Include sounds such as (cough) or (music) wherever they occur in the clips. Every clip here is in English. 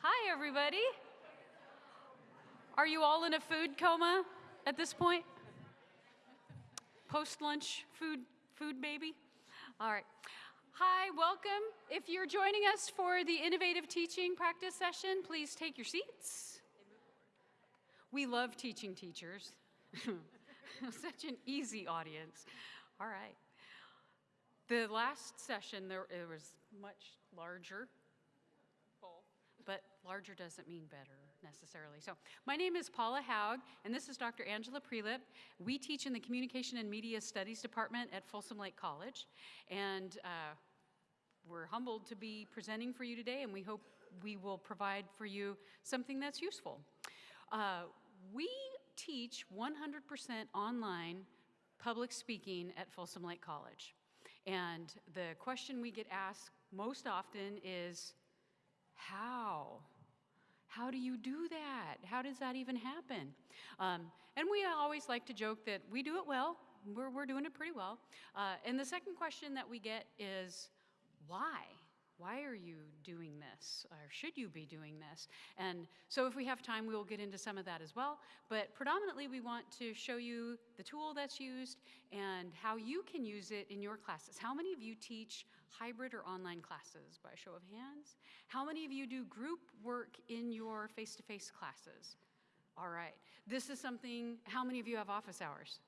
Hi, everybody. Are you all in a food coma at this point? Post lunch food, food baby? All right. Hi, welcome. If you're joining us for the innovative teaching practice session, please take your seats. We love teaching teachers. (laughs) Such an easy audience. All right. The last session, there it was much larger, larger doesn't mean better necessarily. So my name is Paula Haug, and this is Dr. Angela Prelip. We teach in the Communication and Media Studies Department at Folsom Lake College, and uh, we're humbled to be presenting for you today, and we hope we will provide for you something that's useful. Uh, we teach 100% online public speaking at Folsom Lake College. And the question we get asked most often is, how? How do you do that? How does that even happen? Um, and we always like to joke that we do it well. We're, we're doing it pretty well. Uh, and the second question that we get is, why? Why are you doing this? Or should you be doing this? And so if we have time, we will get into some of that as well. But predominantly, we want to show you the tool that's used and how you can use it in your classes. How many of you teach hybrid or online classes by show of hands? How many of you do group work in your face-to-face -face classes? All right. This is something, how many of you have office hours?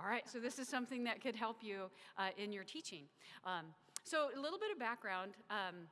All right, so this is something that could help you uh, in your teaching. Um, so a little bit of background. Um,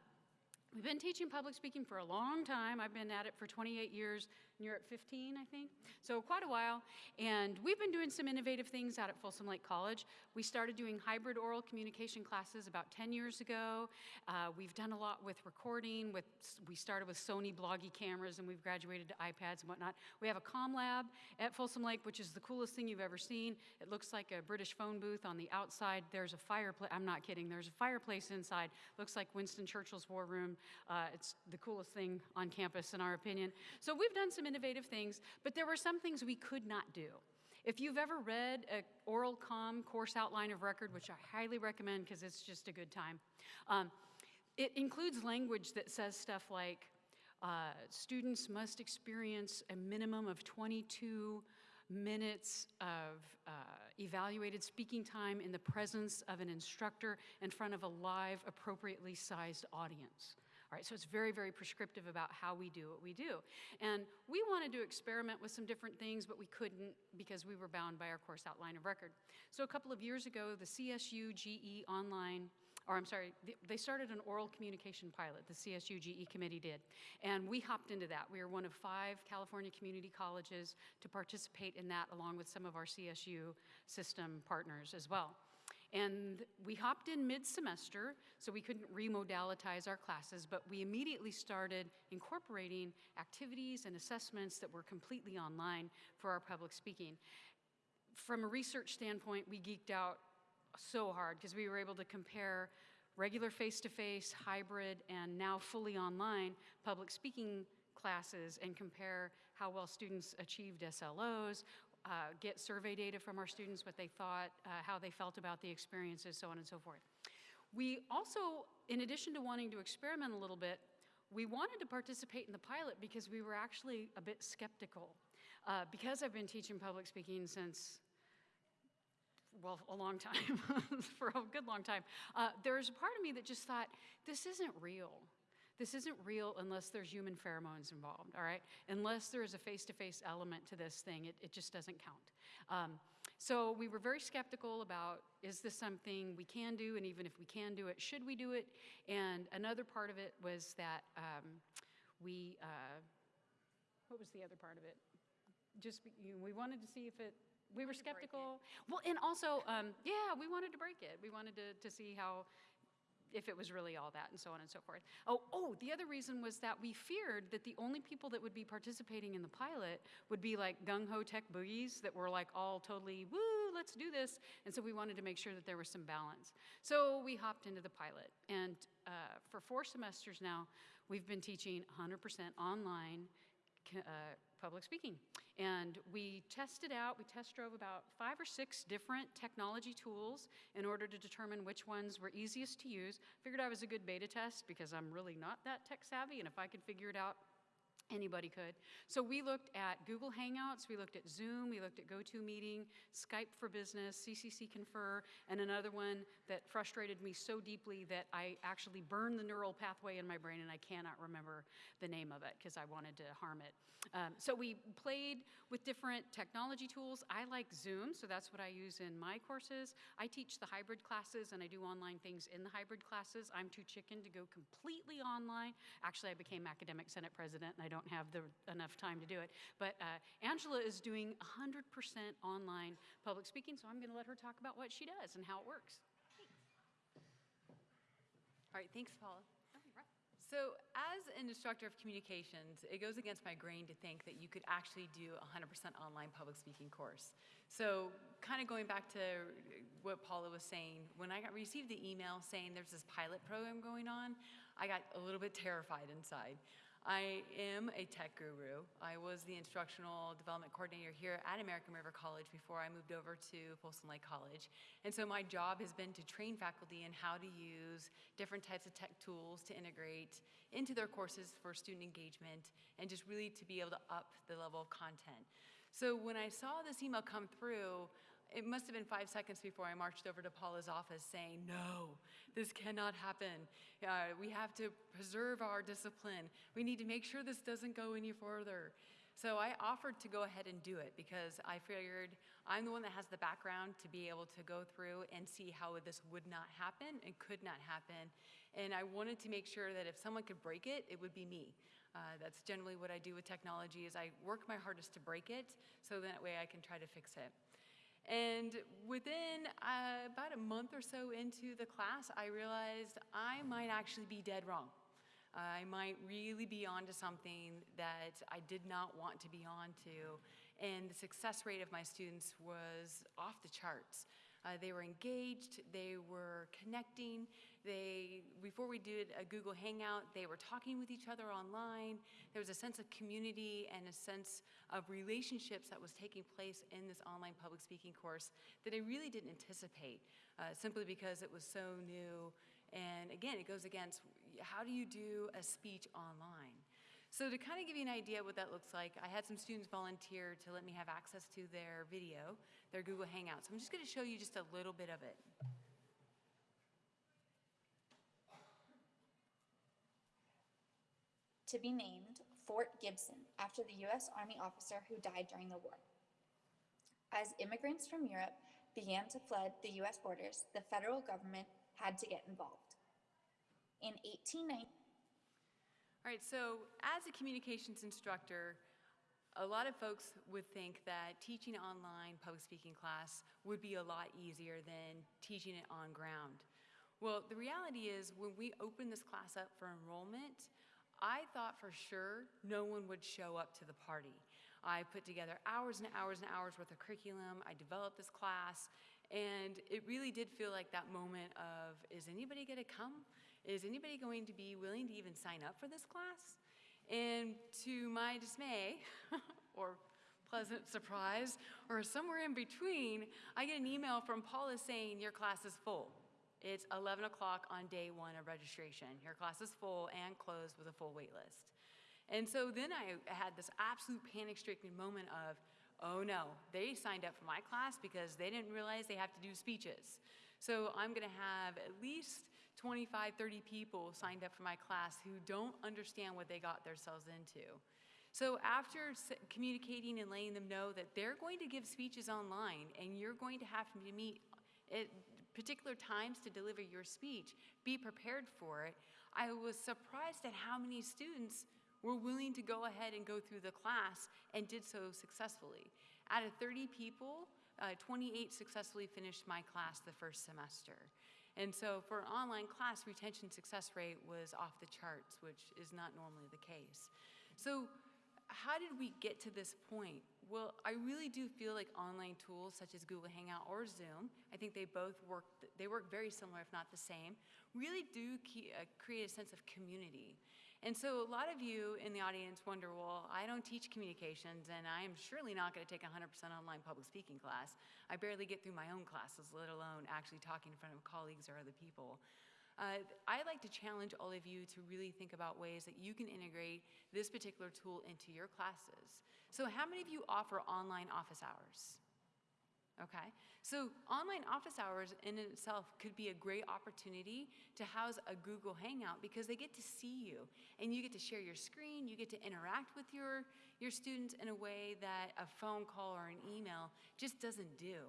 we've been teaching public speaking for a long time. I've been at it for 28 years and you're at 15, I think. So quite a while. And we've been doing some innovative things out at Folsom Lake College. We started doing hybrid oral communication classes about 10 years ago. Uh, we've done a lot with recording. With We started with Sony Bloggie cameras and we've graduated to iPads and whatnot. We have a comm lab at Folsom Lake, which is the coolest thing you've ever seen. It looks like a British phone booth on the outside. There's a fireplace. I'm not kidding. There's a fireplace inside. Looks like Winston Churchill's war room. Uh, it's the coolest thing on campus, in our opinion. So we've done some innovative things, but there were some things we could not do. If you've ever read an oral comm course outline of record, which I highly recommend because it's just a good time, um, it includes language that says stuff like, uh, students must experience a minimum of 22 minutes of uh, evaluated speaking time in the presence of an instructor in front of a live, appropriately sized audience. All right, so it's very, very prescriptive about how we do what we do. And we wanted to experiment with some different things, but we couldn't because we were bound by our course outline of record. So a couple of years ago, the CSU GE online or I'm sorry, they started an oral communication pilot, the CSU GE committee did, and we hopped into that. We were one of five California community colleges to participate in that along with some of our CSU system partners as well. And we hopped in mid-semester, so we couldn't remodalitize our classes, but we immediately started incorporating activities and assessments that were completely online for our public speaking. From a research standpoint, we geeked out so hard because we were able to compare regular face-to-face, -face, hybrid, and now fully online public speaking classes and compare how well students achieved SLOs, uh, get survey data from our students, what they thought, uh, how they felt about the experiences, so on and so forth. We also, in addition to wanting to experiment a little bit, we wanted to participate in the pilot because we were actually a bit skeptical. Uh, because I've been teaching public speaking since well, a long time, (laughs) for a good long time, uh, there's a part of me that just thought, this isn't real. This isn't real unless there's human pheromones involved, all right? Unless there is a face-to-face -face element to this thing, it, it just doesn't count. Um, so we were very skeptical about, is this something we can do? And even if we can do it, should we do it? And another part of it was that um, we, uh, what was the other part of it? Just, you know, we wanted to see if it, we were skeptical. Well, and also, um, yeah, we wanted to break it. We wanted to, to see how if it was really all that and so on and so forth. Oh, oh, the other reason was that we feared that the only people that would be participating in the pilot would be like gung-ho tech boogies that were like all totally, woo, let's do this. And so we wanted to make sure that there was some balance. So we hopped into the pilot. And uh, for four semesters now, we've been teaching 100% online uh, public speaking. And we tested out, we test drove about five or six different technology tools in order to determine which ones were easiest to use. Figured I was a good beta test because I'm really not that tech savvy, and if I could figure it out, Anybody could. So we looked at Google Hangouts, we looked at Zoom, we looked at GoToMeeting, Skype for Business, CCC Confer, and another one that frustrated me so deeply that I actually burned the neural pathway in my brain and I cannot remember the name of it because I wanted to harm it. Um, so we played with different technology tools. I like Zoom, so that's what I use in my courses. I teach the hybrid classes and I do online things in the hybrid classes. I'm too chicken to go completely online. Actually, I became academic senate president and I don't have the, enough time to do it. But uh, Angela is doing 100% online public speaking, so I'm going to let her talk about what she does and how it works. All right, thanks, Paula. So as an instructor of communications, it goes against my grain to think that you could actually do a 100% online public speaking course. So kind of going back to what Paula was saying, when I got received the email saying there's this pilot program going on, I got a little bit terrified inside. I am a tech guru. I was the instructional development coordinator here at American River College before I moved over to Folsom Lake College. And so my job has been to train faculty in how to use different types of tech tools to integrate into their courses for student engagement and just really to be able to up the level of content. So when I saw this email come through, it must have been five seconds before I marched over to Paula's office saying, no, this cannot happen. Uh, we have to preserve our discipline. We need to make sure this doesn't go any further. So I offered to go ahead and do it because I figured I'm the one that has the background to be able to go through and see how this would not happen and could not happen. And I wanted to make sure that if someone could break it, it would be me. Uh, that's generally what I do with technology is I work my hardest to break it so that way I can try to fix it. And within uh, about a month or so into the class, I realized I might actually be dead wrong. I might really be onto something that I did not want to be onto. And the success rate of my students was off the charts. Uh, they were engaged, they were connecting, they, before we did a Google Hangout, they were talking with each other online. There was a sense of community and a sense of relationships that was taking place in this online public speaking course that I really didn't anticipate, uh, simply because it was so new. And again, it goes against how do you do a speech online? So to kind of give you an idea what that looks like, I had some students volunteer to let me have access to their video, their Google Hangouts. So I'm just going to show you just a little bit of it. to be named Fort Gibson after the U.S. Army officer who died during the war. As immigrants from Europe began to flood the U.S. borders, the federal government had to get involved. In 1890, All right, so as a communications instructor, a lot of folks would think that teaching online public speaking class would be a lot easier than teaching it on ground. Well, the reality is when we opened this class up for enrollment, I thought for sure no one would show up to the party. I put together hours and hours and hours worth of curriculum. I developed this class, and it really did feel like that moment of, is anybody going to come? Is anybody going to be willing to even sign up for this class? And to my dismay, (laughs) or pleasant surprise, or somewhere in between, I get an email from Paula saying, your class is full. It's 11 o'clock on day one of registration. Your class is full and closed with a full wait list. And so then I had this absolute panic stricken moment of, oh no, they signed up for my class because they didn't realize they have to do speeches. So I'm gonna have at least 25, 30 people signed up for my class who don't understand what they got themselves into. So after communicating and letting them know that they're going to give speeches online and you're going to have to meet at particular times to deliver your speech, be prepared for it, I was surprised at how many students were willing to go ahead and go through the class and did so successfully. Out of 30 people, uh, 28 successfully finished my class the first semester. And so for an online class, retention success rate was off the charts, which is not normally the case. So how did we get to this point? Well, I really do feel like online tools such as Google Hangout or Zoom, I think they both work, they work very similar if not the same, really do uh, create a sense of community. And so a lot of you in the audience wonder, well, I don't teach communications and I am surely not going to take a 100% online public speaking class. I barely get through my own classes, let alone actually talking in front of colleagues or other people. Uh, I'd like to challenge all of you to really think about ways that you can integrate this particular tool into your classes. So how many of you offer online office hours? Okay, so online office hours in itself could be a great opportunity to house a Google Hangout because they get to see you and you get to share your screen, you get to interact with your, your students in a way that a phone call or an email just doesn't do.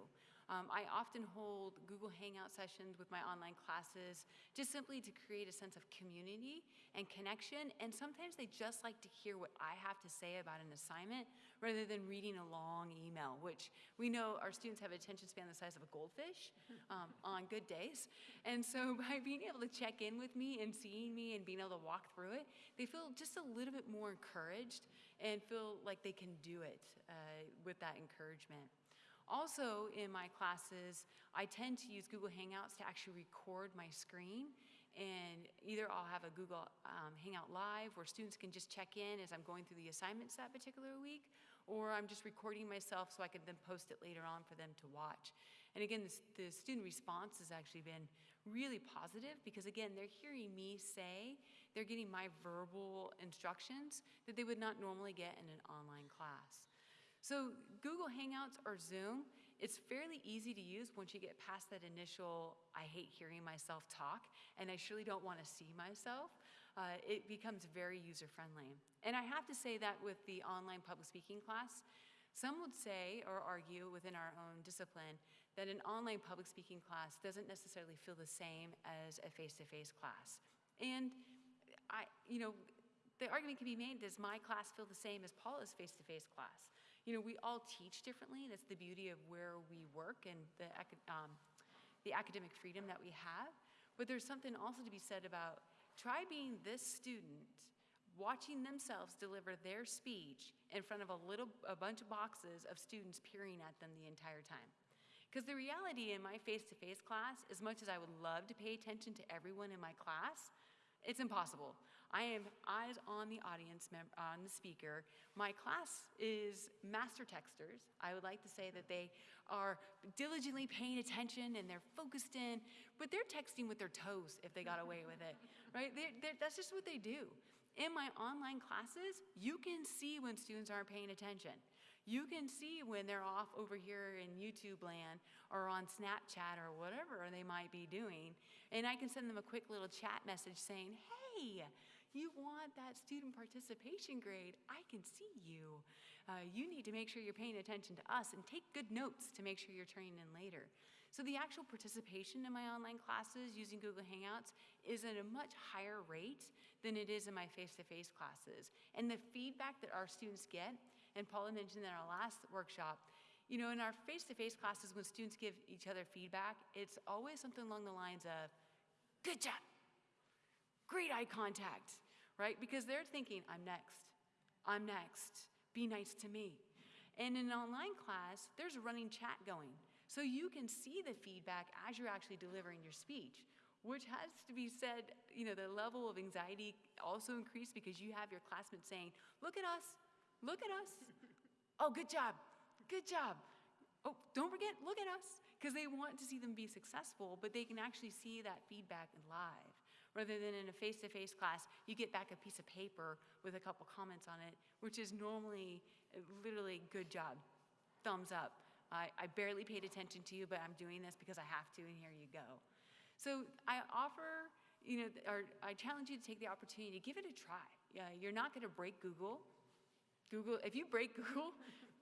Um, I often hold Google Hangout sessions with my online classes just simply to create a sense of community and connection. And sometimes they just like to hear what I have to say about an assignment rather than reading a long email, which we know our students have attention span the size of a goldfish (laughs) um, on good days. And so (laughs) by being able to check in with me and seeing me and being able to walk through it, they feel just a little bit more encouraged and feel like they can do it uh, with that encouragement. Also, in my classes, I tend to use Google Hangouts to actually record my screen. And either I'll have a Google um, Hangout Live where students can just check in as I'm going through the assignments that particular week, or I'm just recording myself so I can then post it later on for them to watch. And again, this, the student response has actually been really positive because again, they're hearing me say, they're getting my verbal instructions that they would not normally get in an online class. So Google Hangouts or Zoom, it's fairly easy to use once you get past that initial, I hate hearing myself talk, and I surely don't want to see myself. Uh, it becomes very user-friendly. And I have to say that with the online public speaking class, some would say or argue within our own discipline that an online public speaking class doesn't necessarily feel the same as a face-to-face class. And I, you know, the argument can be made, does my class feel the same as Paula's face-to-face class? You know, we all teach differently. That's the beauty of where we work and the, um, the academic freedom that we have. But there's something also to be said about try being this student, watching themselves deliver their speech in front of a little, a bunch of boxes of students peering at them the entire time. Because the reality in my face-to-face -face class, as much as I would love to pay attention to everyone in my class, it's impossible. I am eyes on the audience, member on the speaker. My class is master texters. I would like to say that they are diligently paying attention and they're focused in, but they're texting with their toes if they got away with it, (laughs) right? They're, they're, that's just what they do. In my online classes, you can see when students aren't paying attention. You can see when they're off over here in YouTube land or on Snapchat or whatever they might be doing. And I can send them a quick little chat message saying, hey, you want that student participation grade. I can see you. Uh, you need to make sure you're paying attention to us and take good notes to make sure you're turning in later. So the actual participation in my online classes using Google Hangouts is at a much higher rate than it is in my face-to-face -face classes. And the feedback that our students get, and Paula mentioned in our last workshop, you know, in our face-to-face -face classes when students give each other feedback, it's always something along the lines of, good job, great eye contact, right? Because they're thinking, I'm next, I'm next, be nice to me. And in an online class, there's a running chat going. So you can see the feedback as you're actually delivering your speech, which has to be said, you know, the level of anxiety also increased because you have your classmates saying, look at us, look at us. oh, good job, good job. Oh, don't forget, look at us. Because they want to see them be successful, but they can actually see that feedback live rather than in a face-to-face class, you get back a piece of paper with a couple comments on it, which is normally literally good job, thumbs up. I, I barely paid attention to you, but I'm doing this because I have to, and here you go. So I offer, you know, or I challenge you to take the opportunity to give it a try. Yeah, you're not going to break Google. Google, if you break (laughs) Google,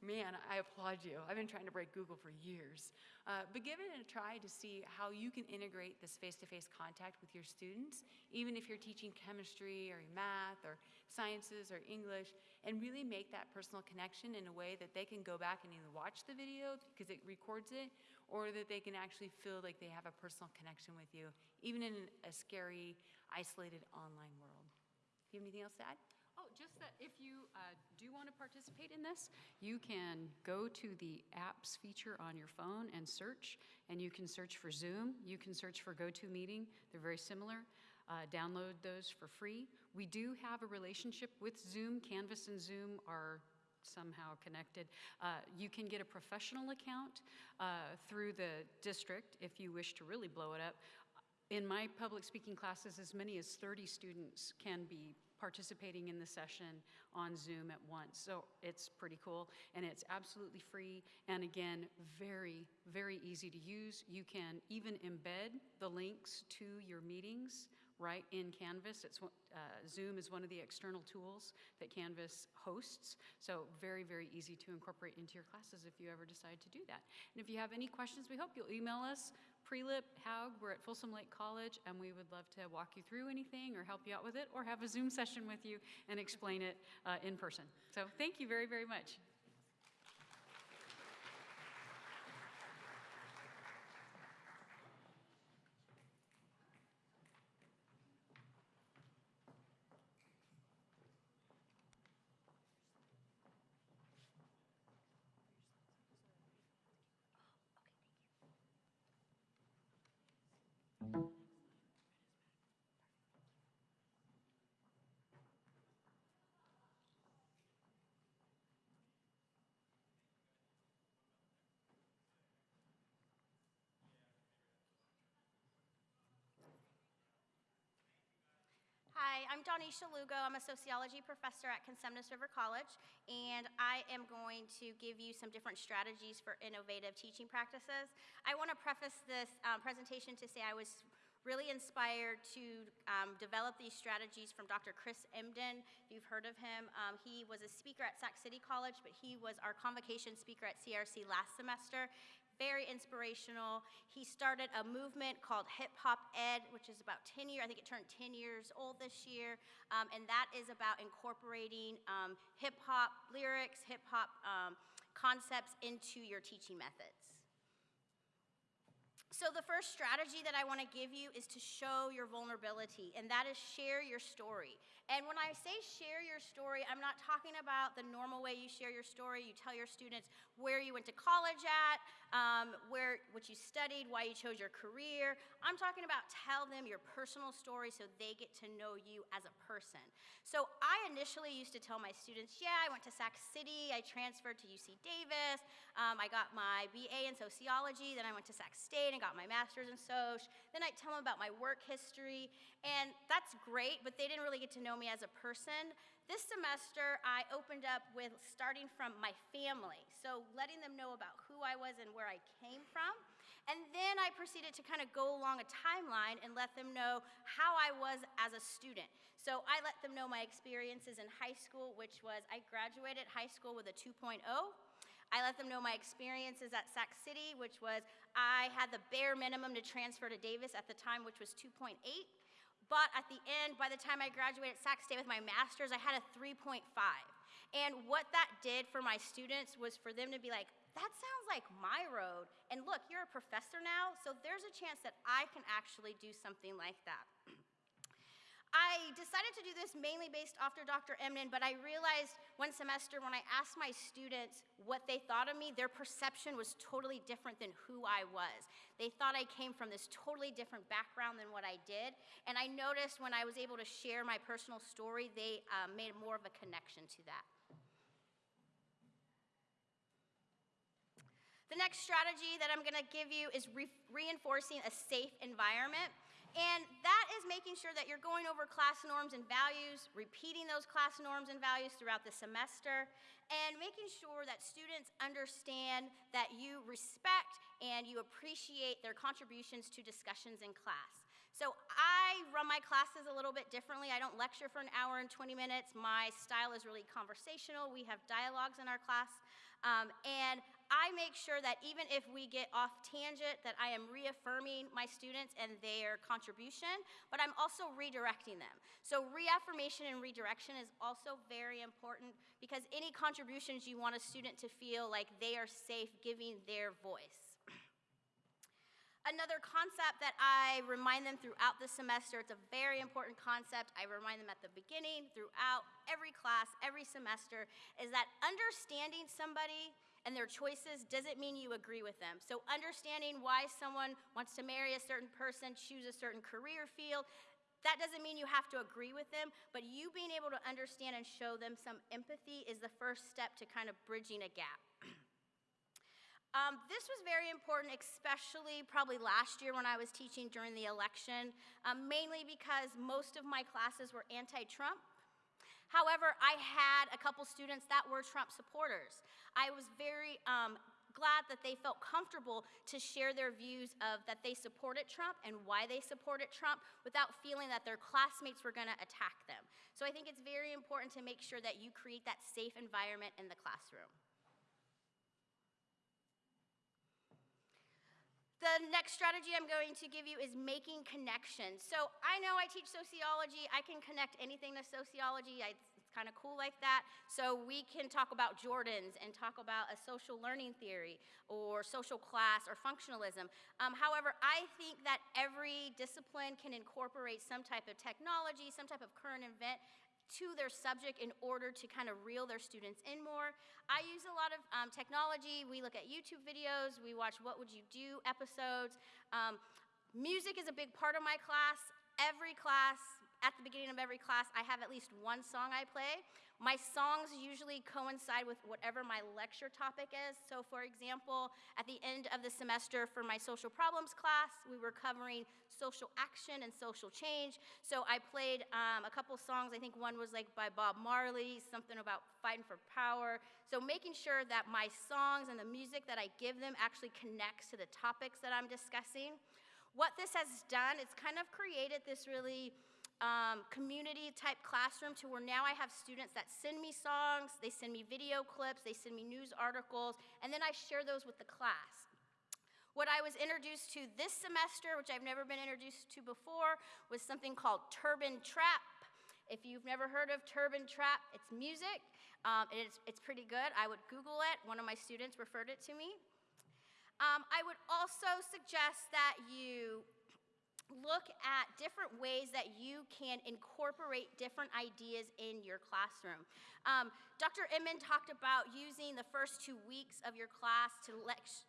man, I applaud you. I've been trying to break Google for years. Uh, but give it a try to see how you can integrate this face-to-face -face contact with your students, even if you're teaching chemistry or math or sciences or English, and really make that personal connection in a way that they can go back and either watch the video because it records it, or that they can actually feel like they have a personal connection with you, even in a scary, isolated online world. Do you have anything else to add? Just that if you uh, do want to participate in this, you can go to the apps feature on your phone and search, and you can search for Zoom, you can search for GoToMeeting, they're very similar. uh, download those for free. We do have a relationship with Zoom. Canvas and Zoom are somehow connected. Uh, You can get a professional account uh, through the district if you wish to really blow it up. In my public speaking classes, as many as 30 students can be participating in the session on Zoom at once. So it's pretty cool, and it's absolutely free, and again, very, very easy to use. You can even embed the links to your meetings right in Canvas. It's, uh, Zoom is one of the external tools that Canvas hosts, so very, very easy to incorporate into your classes if you ever decide to do that. And if you have any questions, we hope you'll email us, Prelip, Haug, we're at Folsom Lake College, and we would love to walk you through anything or help you out with it, or have a Zoom session with you and explain it uh, in person. So thank you very, very much. Hi, I'm Donisha Lugo. I'm a sociology professor at Cosumnes River College, and I am going to give you some different strategies for innovative teaching practices. I want to preface this um, presentation to say I was really inspired to um, develop these strategies from Dr. Chris Emdin. You've heard of him, um, he was a speaker at Sac City College, but he was our convocation speaker at CRC last semester very inspirational. He started a movement called Hip Hop Ed, which is about 10 years, I think it turned 10 years old this year, um, and that is about incorporating um, hip hop lyrics, hip hop um, concepts into your teaching methods. So, the first strategy that I want to give you is to show your vulnerability, and that is share your story. And when I say share your story, I'm not talking about the normal way you share your story. You tell your students where you went to college at, um, where what you studied, why you chose your career. I'm talking about tell them your personal story so they get to know you as a person. So I initially used to tell my students, yeah, I went to Sac City, I transferred to UC Davis, um, I got my BA in sociology, then I went to Sac State and got my master's in soc. Then I'd tell them about my work history, and that's great, but they didn't really get to know me as a person. This semester, I opened up with starting from my family, so letting them know about who I was and where I came from. And then I proceeded to kind of go along a timeline and let them know how I was as a student. So I let them know my experiences in high school, which was I graduated high school with a 2.0. I let them know my experiences at Sac City, which was I had the bare minimum to transfer to Davis at the time, which was 2.8. But at the end, by the time I graduated Sac State with my master's, I had a 3.5. And what that did for my students was for them to be like, that sounds like my road. And look, you're a professor now, so there's a chance that I can actually do something like that. I decided to do this mainly based after Dr. Emdin, but I realized one semester when I asked my students what they thought of me, their perception was totally different than who I was. They thought I came from this totally different background than what I did. And I noticed when I was able to share my personal story, they um, made more of a connection to that. The next strategy that I'm going to give you is re reinforcing a safe environment. And that is making sure that you're going over class norms and values, repeating those class norms and values throughout the semester, and making sure that students understand that you respect and you appreciate their contributions to discussions in class. So I run my classes a little bit differently. I don't lecture for an hour and 20 minutes. My style is really conversational. We have dialogues in our class. Um, and I make sure that even if we get off tangent, that I am reaffirming my students and their contribution, but I'm also redirecting them. So reaffirmation and redirection is also very important because any contributions you want a student to feel like they are safe giving their voice. (clears throat) Another concept that I remind them throughout the semester, it's a very important concept. I remind them at the beginning, throughout every class, every semester, is that understanding somebody and their choices doesn't mean you agree with them. So understanding why someone wants to marry a certain person, choose a certain career field, That doesn't mean you have to agree with them, but you being able to understand and show them some empathy is the first step to kind of bridging a gap. (clears throat) Um, this was very important, especially probably last year when I was teaching during the election, um, mainly because most of my classes were anti Trump. However, I had a couple students that were Trump supporters. I was very um, glad that they felt comfortable to share their views of that they supported Trump and why they supported Trump without feeling that their classmates were going to attack them. So I think it's very important to make sure that you create that safe environment in the classroom. The next strategy I'm going to give you is making connections. So I know I teach sociology. I can connect anything to sociology. I, kind of cool like that. So we can talk about Jordans and talk about a social learning theory or social class or functionalism. Um, however, I think that every discipline can incorporate some type of technology, some type of current event to their subject in order to kind of reel their students in more. I use a lot of um, technology. We look at YouTube videos, we watch What Would You Do episodes. Um, music is a big part of my class. Every class, at the beginning of every class, I have at least one song I play. My songs usually coincide with whatever my lecture topic is. So, for example, at the end of the semester for my social problems class, we were covering social action and social change. So, I played um, a couple songs. I think one was like by Bob Marley, something about fighting for power. So, making sure that my songs and the music that I give them actually connects to the topics that I'm discussing. What this has done, it's kind of created this really um, community type classroom to where now I have students that send me songs, they send me video clips, they send me news articles, and then I share those with the class. What I was introduced to this semester, which I've never been introduced to before, was something called Turban Trap. If you've never heard of Turban Trap, it's music. Um, it's, it's pretty good. I would Google it. One of my students referred it to me. Um, I would also suggest that you look at different ways that you can incorporate different ideas in your classroom. Um, Dr. Emdin talked about using the first two weeks of your class to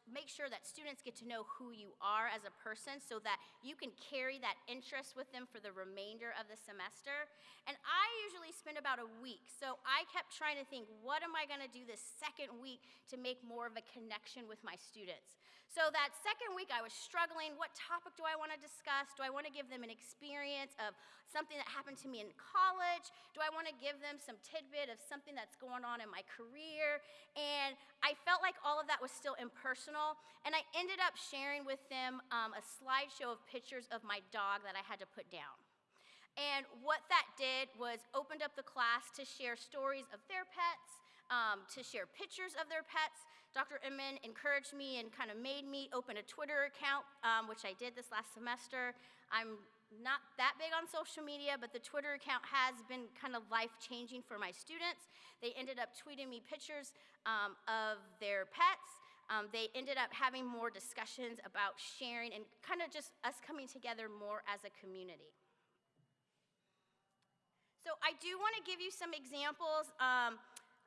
make sure that students get to know who you are as a person so that you can carry that interest with them for the remainder of the semester. And I usually spend about a week, so I kept trying to think, what am I gonna do this second week to make more of a connection with my students? So that second week I was struggling, what topic do I wanna discuss? Do I wanna give them an experience of something that happened to me in college? Do I wanna give them some tidbit of something that's going on in my career? And I felt like all of that was still impersonal, and I ended up sharing with them um, a slideshow of pictures of my dog that I had to put down. And what that did was opened up the class to share stories of their pets, um, to share pictures of their pets. Dr. Emdin encouraged me and kind of made me open a Twitter account, um, which I did this last semester. I'm not that big on social media, but the Twitter account has been kind of life changing for my students. They ended up tweeting me pictures um, of their pets. Um, they ended up having more discussions about sharing and kind of just us coming together more as a community. So I do want to give you some examples. Um,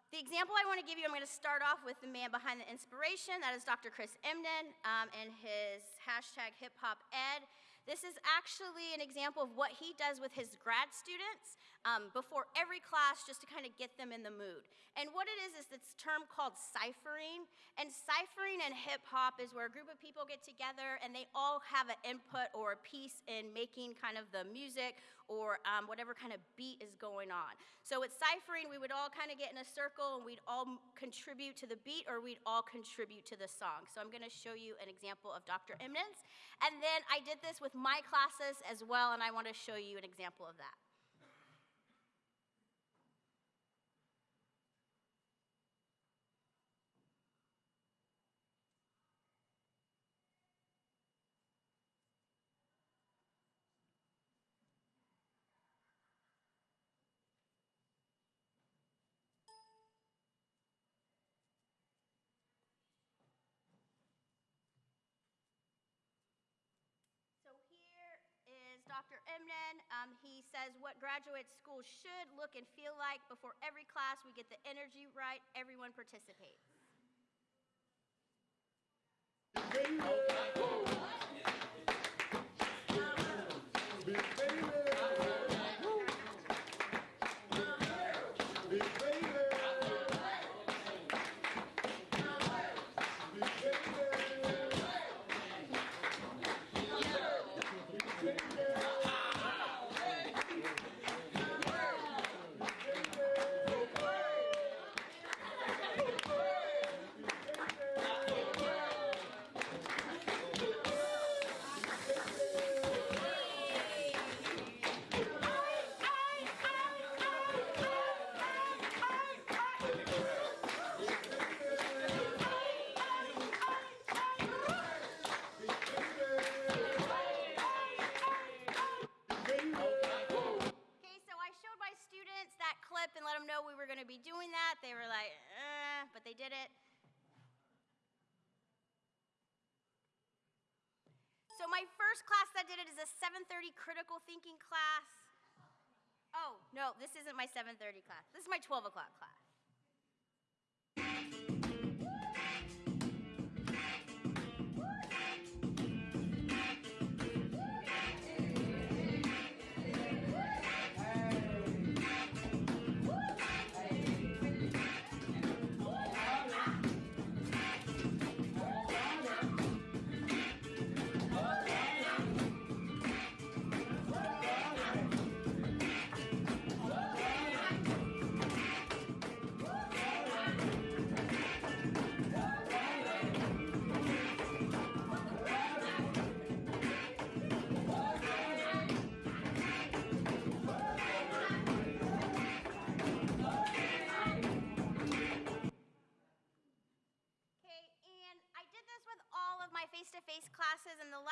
the example I want to give you, I'm going to start off with the man behind the inspiration. That is Dr. Chris Emdin um, and his hashtag hip hop ed. This is actually an example of what he does with his grad students um, before every class just to kind of get them in the mood. And what it is is this term called ciphering. And ciphering and hip hop is where a group of people get together and they all have an input or a piece in making kind of the music or um, whatever kind of beat is going on. So with ciphering, we would all kind of get in a circle and we'd all contribute to the beat or we'd all contribute to the song. So I'm going to show you an example of Dr. Eminence. And then I did this with my classes as well, and I want to show you an example of that. So here is Dr. Emdin. Um, he says what graduate school should look and feel like before every class. We get the energy right. Everyone participates. Big baby. flip did it. So my first class that did it is a 7:30 critical thinking class. Oh no, this isn't my 7:30 class. This is my 12 o'clock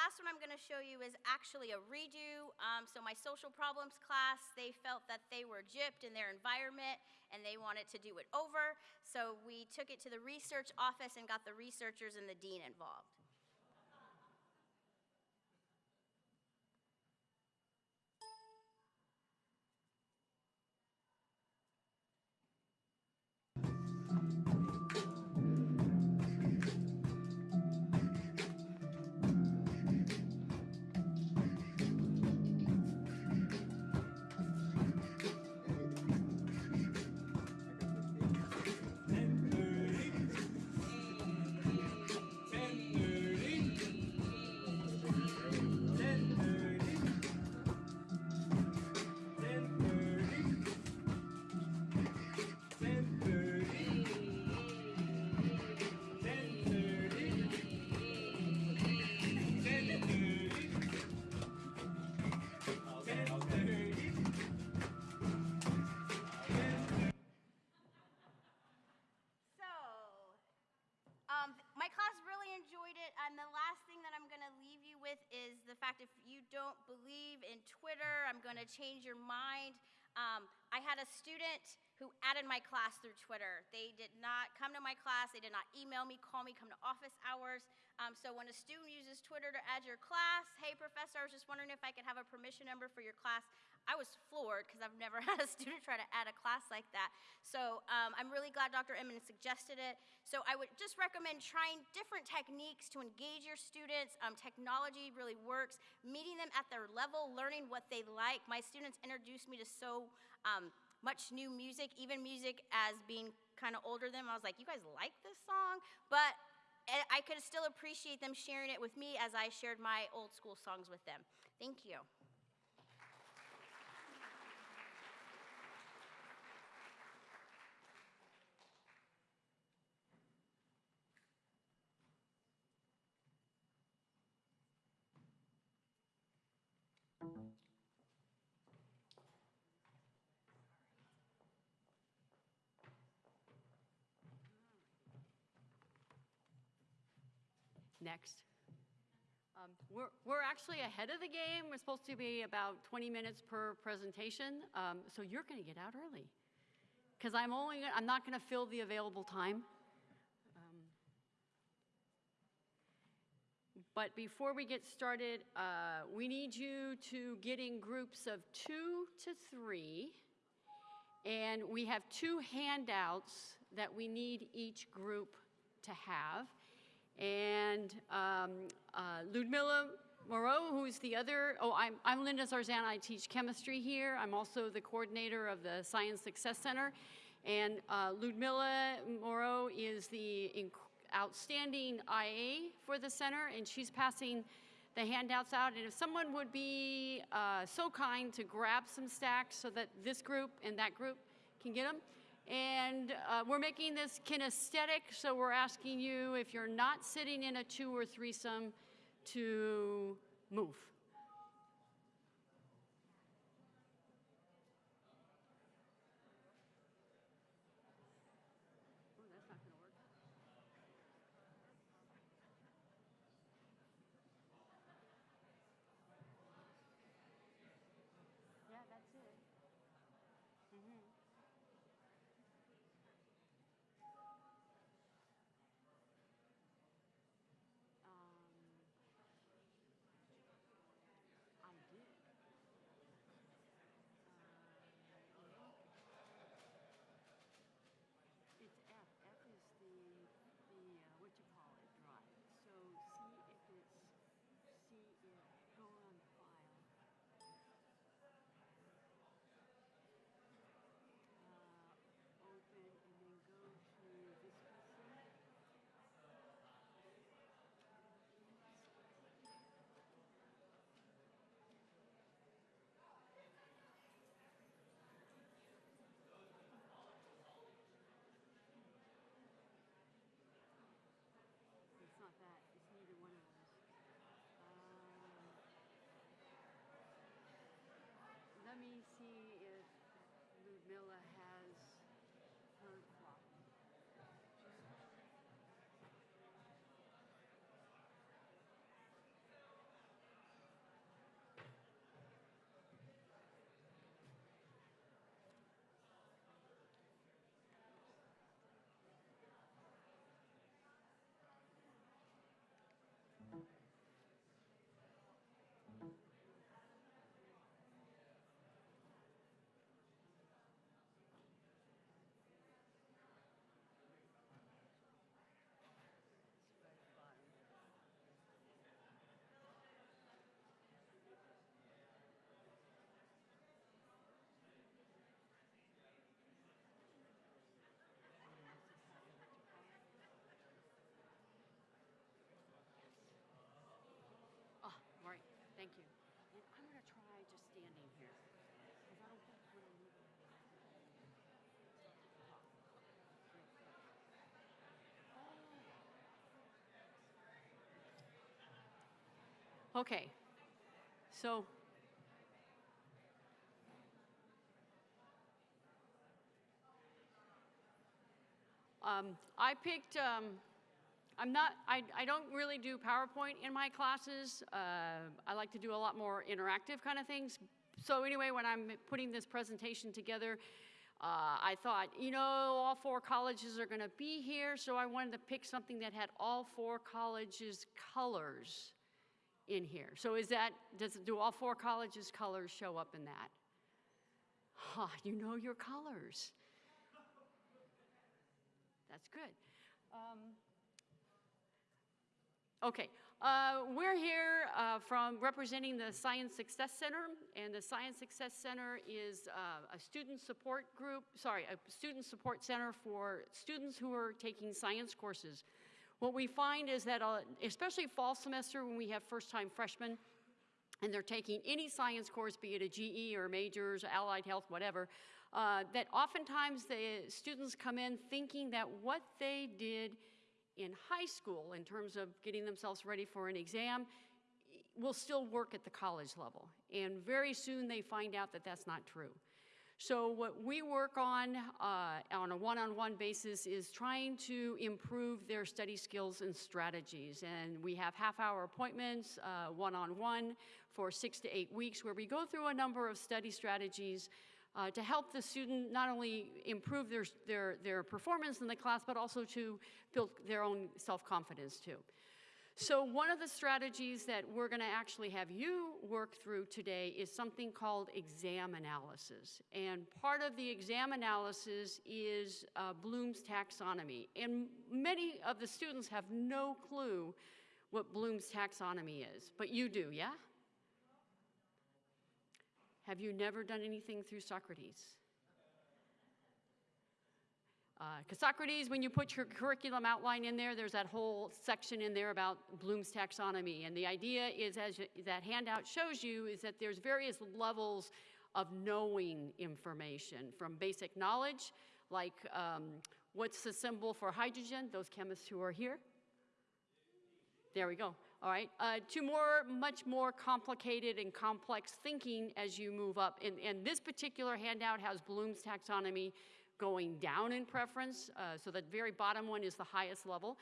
last one I'm going to show you is actually a redo. Um, so my social problems class, they felt that they were gypped in their environment, and they wanted to do it over. So we took it to the research office and got the researchers and the dean involved. Fact if you don't believe in Twitter, I'm going to change your mind. Um, I had a student who added my class through Twitter. They did not come to my class, they did not email me, call me, come to office hours. Um, so when a student uses Twitter to add your class, hey, professor, I was just wondering if I could have a permission number for your class. I was floored because I've never (laughs) had a student try to add a class like that. So um, I'm really glad Dr. Emmons suggested it. So I would just recommend trying different techniques to engage your students. Um, technology really works. Meeting them at their level, learning what they like. My students introduced me to so um, much new music, even music as being kind of older than them. I was like, you guys like this song? But eh, I could still appreciate them sharing it with me as I shared my old school songs with them. Thank you. Next. Um, We're, we're actually ahead of the game. We're supposed to be about 20 minutes per presentation, um, so you're going to get out early. Because I'm only, I'm not going to fill the available time. Um, But before we get started, uh, we need you to get in groups of two to three. And we have two handouts that we need each group to have. And um, uh, Ludmilla Moreau, who's the other, oh, I'm, I'm Linda Zarzana. I teach chemistry here. I'm also the coordinator of the Science Success Center. And uh, Ludmilla Moreau is the outstanding IA for the center, and she's passing the handouts out. And if someone would be uh, so kind to grab some stacks so that this group and that group can get them. And uh, we're making this kinesthetic, so we're asking you, if you're not sitting in a two or threesome, to move. Mila has her clock. Oh, right, thank you. And I'm gonna try just standing here. 'cause I don't think when I'm moving- Oh. Okay, so. Um, I picked, um, I'm not, I, I don't really do PowerPoint in my classes. Uh, I like to do a lot more interactive kind of things. So anyway, when I'm putting this presentation together, uh, I thought, you know, all four colleges are going to be here, so I wanted to pick something that had all four colleges' colors in here. So is that, does, do all four colleges' colors show up in that? Ha, you know your colors. That's good. Um, Okay, uh, we're here uh, from representing the Science Success Center, and the Science Success Center is uh, a student support group, sorry, a student support center for students who are taking science courses. What we find is that, uh, especially fall semester when we have first-time freshmen, and they're taking any science course, be it a GE or majors, allied health, whatever, uh, that oftentimes the students come in thinking that what they did in high school in terms of getting themselves ready for an exam will still work at the college level. And very soon they find out that that's not true. So what we work on uh, on a one-on-one basis is trying to improve their study skills and strategies. And we have half-hour appointments, uh, one-on-one, for six to eight weeks, where we go through a number of study strategies uh, to help the student not only improve their, their, their performance in the class, but also to build their own self-confidence too. So one of the strategies that we're going to actually have you work through today is something called exam analysis. And part of the exam analysis is uh, Bloom's taxonomy. And many of the students have no clue what Bloom's taxonomy is, but you do, yeah? Have you never done anything through Socrates? Because Socrates, when you put your curriculum outline in there, there's that whole section in there about Bloom's taxonomy. And the idea is, as that handout shows you, is that there's various levels of knowing information, from basic knowledge, like um, what's the symbol for hydrogen, those chemists who are here. There we go. All right. Uh, to more, much more complicated and complex thinking as you move up. And, and this particular handout has Bloom's taxonomy going down in preference. Uh, so the very bottom one is the highest level.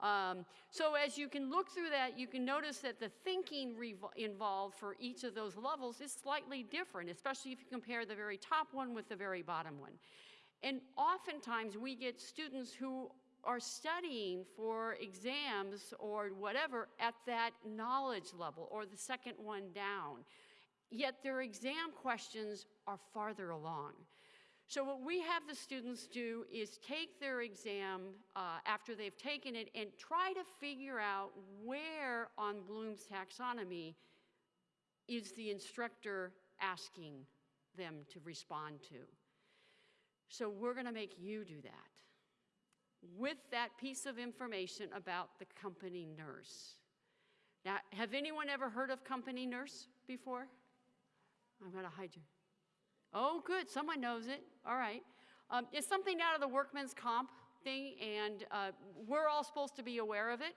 Um, so as you can look through that, you can notice that the thinking involved for each of those levels is slightly different, especially if you compare the very top one with the very bottom one. And oftentimes we get students who are studying for exams or whatever at that knowledge level or the second one down. Yet their exam questions are farther along. So what we have the students do is take their exam uh, after they've taken it and try to figure out where on Bloom's taxonomy is the instructor asking them to respond to. So we're going to make you do that with that piece of information about the company nurse. Now, have anyone ever heard of company nurse before? I'm to hide you. Oh, good. Someone knows it. All right. Um, it's something out of the workman's comp thing, and uh, we're all supposed to be aware of it.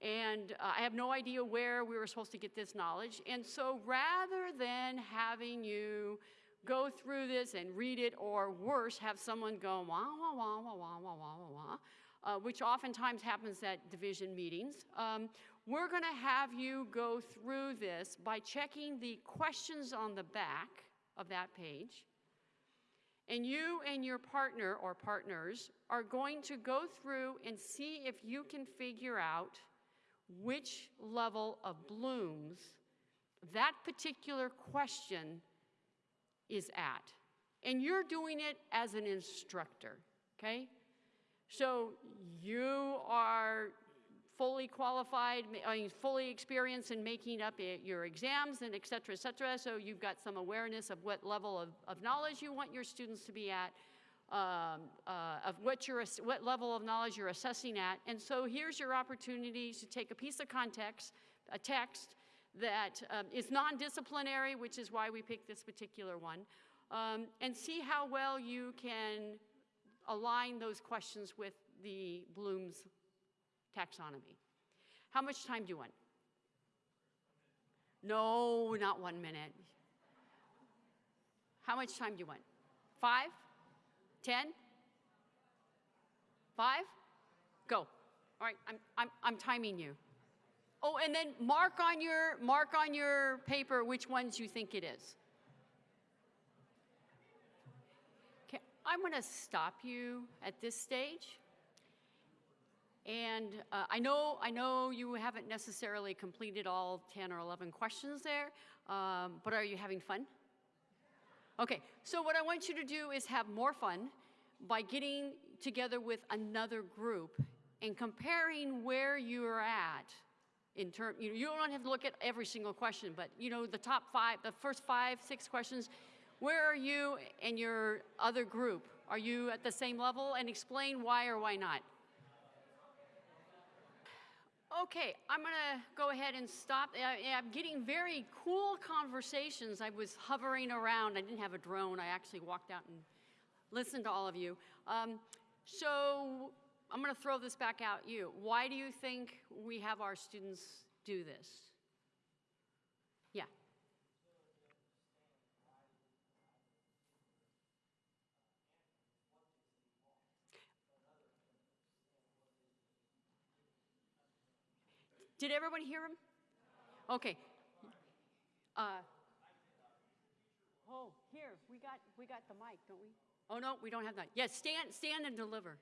And uh, I have no idea where we were supposed to get this knowledge. And so rather than having you go through this and read it, or worse, have someone go wah, wah, wah, wah, wah, wah, wah, wah, wah, uh, which oftentimes happens at division meetings. Um, we're going to have you go through this by checking the questions on the back of that page. And you and your partner or partners are going to go through and see if you can figure out which level of blooms that particular question is at. And you're doing it as an instructor, okay? So you are fully qualified, fully experienced in making up your exams and et cetera, et cetera. So you've got some awareness of what level of, of knowledge you want your students to be at, um, uh, of what, you're, what level of knowledge you're assessing at. And so here's your opportunity to take a piece of context, a text that um, is non-disciplinary, which is why we picked this particular one, um, and see how well you can align those questions with the Bloom's taxonomy. How much time do you want? No, not one minute. How much time do you want? Five? Ten? Five? Go. All right, I'm, I'm, I'm timing you. Oh, and then mark on your, mark on your paper which ones you think it is. Okay, I'm going to stop you at this stage. And uh, I know, I know you haven't necessarily completed all 10 or 11 questions there, um, but are you having fun? Okay, so what I want you to do is have more fun by getting together with another group and comparing where you're at in term, you, you don't have to look at every single question, but you know, the top five, the first five, six questions, where are you and your other group? Are you at the same level? And explain why or why not. Okay, I'm gonna go ahead and stop. I'm getting very cool conversations. I was hovering around. I didn't have a drone. I actually walked out and listened to all of you. Um, so I'm gonna throw this back out you. Why do you think we have our students do this? Yeah. Did everyone hear him? Okay. Uh, oh, here, we got, we got the mic, don't we? Oh, no, we don't have that. Yes, stand, stand and deliver.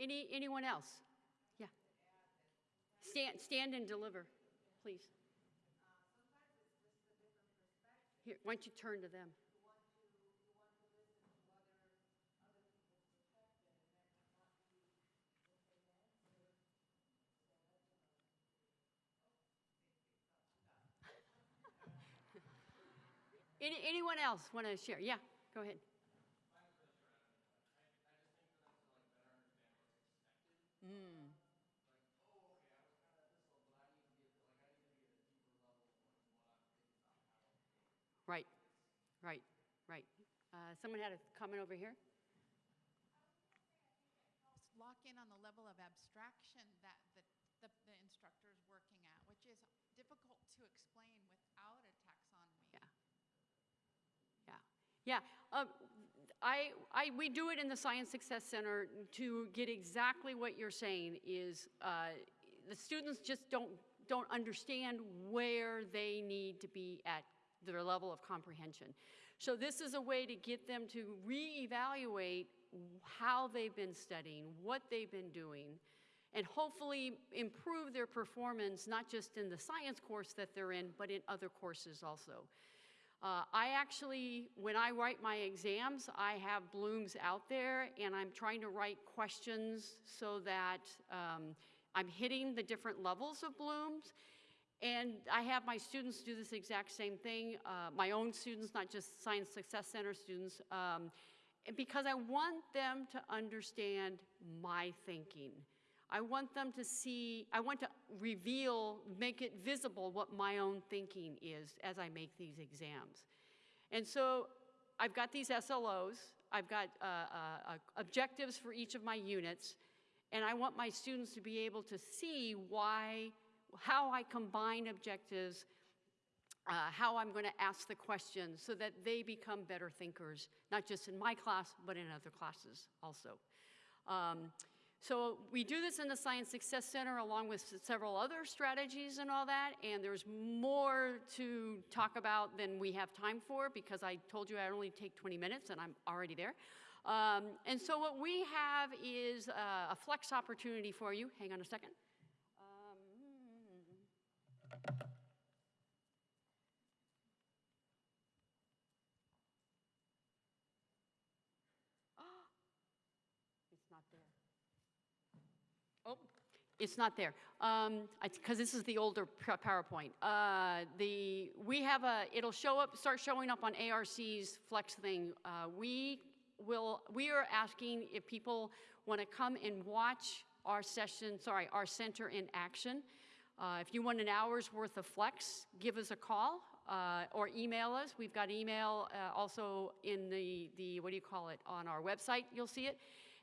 Any, anyone else? Yeah. Stand, stand and deliver, please. Here, why don't you turn to them? (laughs) Any, anyone else want to share? Yeah, go ahead. Right, right, right. Uh, Someone had a comment over here? lock in on the level of abstraction that the, the, the instructor is working at, which is difficult to explain without a taxonomy. Yeah. Yeah, yeah. Um, I, I, we do it in the Science Success Center to get exactly what you're saying is uh, the students just don't, don't understand where they need to be at their level of comprehension. So this is a way to get them to reevaluate how they've been studying, what they've been doing, and hopefully improve their performance, not just in the science course that they're in, but in other courses also. Uh, I actually, when I write my exams, I have blooms out there and I'm trying to write questions so that um, I'm hitting the different levels of blooms. And I have my students do this exact same thing, uh, my own students, not just Science Success Center students. Um, because I want them to understand my thinking. I want them to see, I want to reveal, make it visible what my own thinking is as I make these exams. And so I've got these SLOs, I've got uh, uh, uh, objectives for each of my units, and I want my students to be able to see why, how I combine objectives, uh, how I'm going to ask the questions so that they become better thinkers, not just in my class, but in other classes also. Um, so we do this in the Science Success Center along with several other strategies and all that, and there's more to talk about than we have time for because I told you I only take 20 minutes and I'm already there. Um, and so what we have is uh, a flex opportunity for you. Hang on a second. Um, It's not there. Oh, it's not there. Um, because this is the older PowerPoint. Uh, the, we have a, it'll show up, start showing up on ARC's Flex thing. Uh, we will, we are asking if people want to come and watch our session, sorry, our center in action. Uh, if you want an hour's worth of Flex, give us a call uh, or email us. We've got email uh, also in the, the, what do you call it, on our website, you'll see it.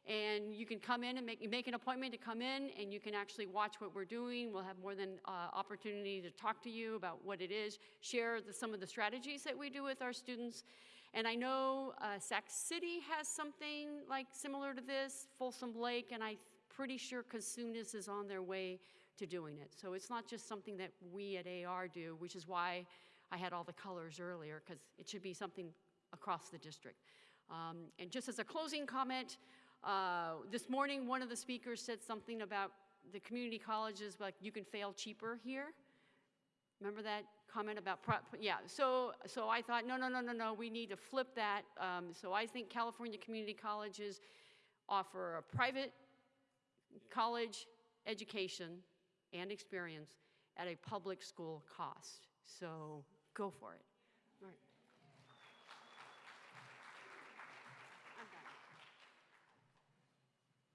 And you can come in and make, make an appointment to come in, and you can actually watch what we're doing. We'll have more than uh, opportunity to talk to you about what it is, share the, some of the strategies that we do with our students. And I know uh, Sac City has something like similar to this, Folsom Lake, and I'm pretty sure Cosumnes is on their way to doing it. So it's not just something that we at AR do, which is why I had all the colors earlier, because it should be something across the district. Um, and just as a closing comment, uh, this morning one of the speakers said something about the community colleges, like you can fail cheaper here. Remember that comment about, yeah, so, so I thought, no, no, no, no, no, we need to flip that. Um, so I think California community colleges offer a private college education and experience at a public school cost. So go for it.